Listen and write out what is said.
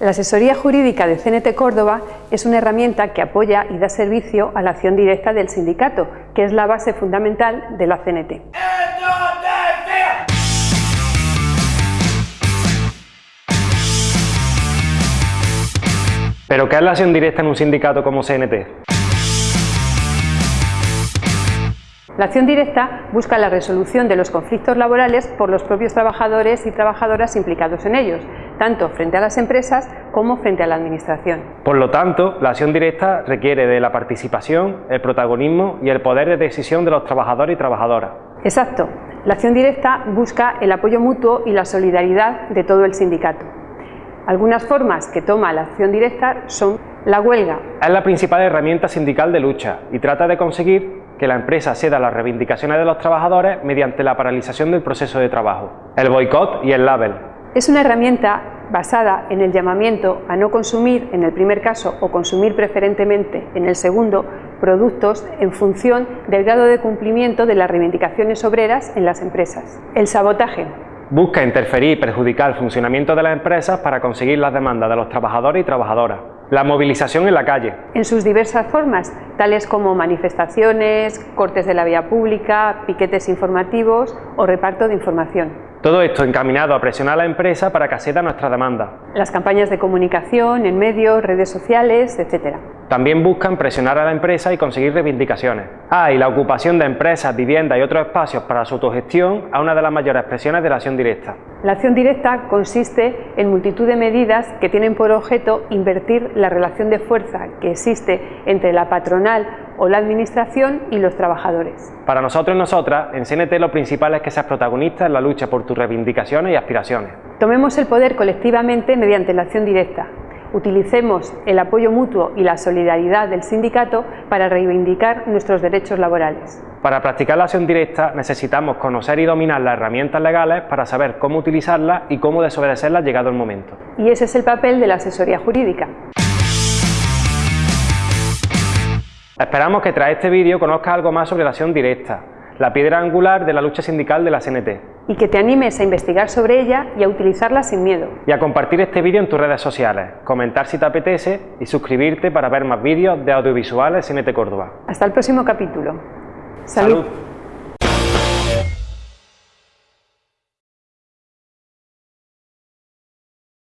La asesoría jurídica de CNT Córdoba es una herramienta que apoya y da servicio a la acción directa del sindicato, que es la base fundamental de la CNT. ¿Pero qué es la acción directa en un sindicato como CNT? La acción directa busca la resolución de los conflictos laborales por los propios trabajadores y trabajadoras implicados en ellos, tanto frente a las empresas como frente a la Administración. Por lo tanto, la acción directa requiere de la participación, el protagonismo y el poder de decisión de los trabajadores y trabajadoras. Exacto. La acción directa busca el apoyo mutuo y la solidaridad de todo el sindicato. Algunas formas que toma la acción directa son la huelga. Es la principal herramienta sindical de lucha y trata de conseguir que la empresa ceda las reivindicaciones de los trabajadores mediante la paralización del proceso de trabajo, el boicot y el label. Es una herramienta basada en el llamamiento a no consumir en el primer caso o consumir preferentemente en el segundo productos en función del grado de cumplimiento de las reivindicaciones obreras en las empresas. El sabotaje. Busca interferir y perjudicar el funcionamiento de las empresas para conseguir las demandas de los trabajadores y trabajadoras. La movilización en la calle. En sus diversas formas, tales como manifestaciones, cortes de la vía pública, piquetes informativos o reparto de información. Todo esto encaminado a presionar a la empresa para que acceda a nuestra demanda. Las campañas de comunicación en medios, redes sociales, etc. También buscan presionar a la empresa y conseguir reivindicaciones. Ah, y la ocupación de empresas, viviendas y otros espacios para su autogestión a una de las mayores expresiones de la acción directa. La acción directa consiste en multitud de medidas que tienen por objeto invertir la relación de fuerza que existe entre la patronal o la administración y los trabajadores. Para nosotros y nosotras, en CNT lo principal es que seas protagonista en la lucha por tus reivindicaciones y aspiraciones. Tomemos el poder colectivamente mediante la acción directa. Utilicemos el apoyo mutuo y la solidaridad del sindicato para reivindicar nuestros derechos laborales. Para practicar la acción directa necesitamos conocer y dominar las herramientas legales para saber cómo utilizarlas y cómo desobedecerlas llegado el momento. Y ese es el papel de la asesoría jurídica. Esperamos que tras este vídeo conozcas algo más sobre la acción directa, la piedra angular de la lucha sindical de la CNT. Y que te animes a investigar sobre ella y a utilizarla sin miedo. Y a compartir este vídeo en tus redes sociales, comentar si te apetece y suscribirte para ver más vídeos de audiovisuales CNT Córdoba. Hasta el próximo capítulo. Salud.